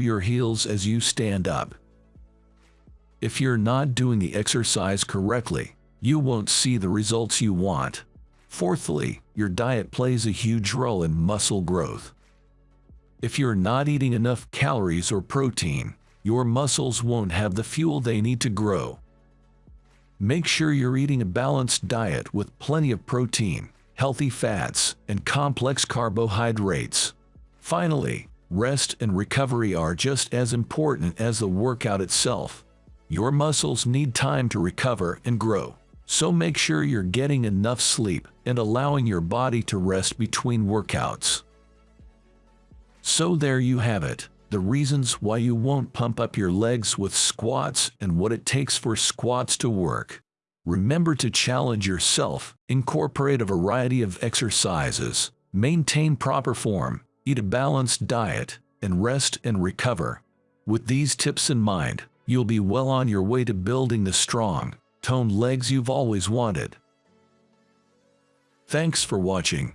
your heels as you stand up. If you're not doing the exercise correctly, you won't see the results you want. Fourthly, your diet plays a huge role in muscle growth. If you're not eating enough calories or protein, your muscles won't have the fuel they need to grow. Make sure you're eating a balanced diet with plenty of protein, healthy fats, and complex carbohydrates. Finally, rest and recovery are just as important as the workout itself. Your muscles need time to recover and grow, so make sure you're getting enough sleep and allowing your body to rest between workouts. So there you have it the reasons why you won't pump up your legs with squats and what it takes for squats to work. Remember to challenge yourself, incorporate a variety of exercises, maintain proper form, eat a balanced diet, and rest and recover. With these tips in mind, you'll be well on your way to building the strong, toned legs you've always wanted. Thanks for watching.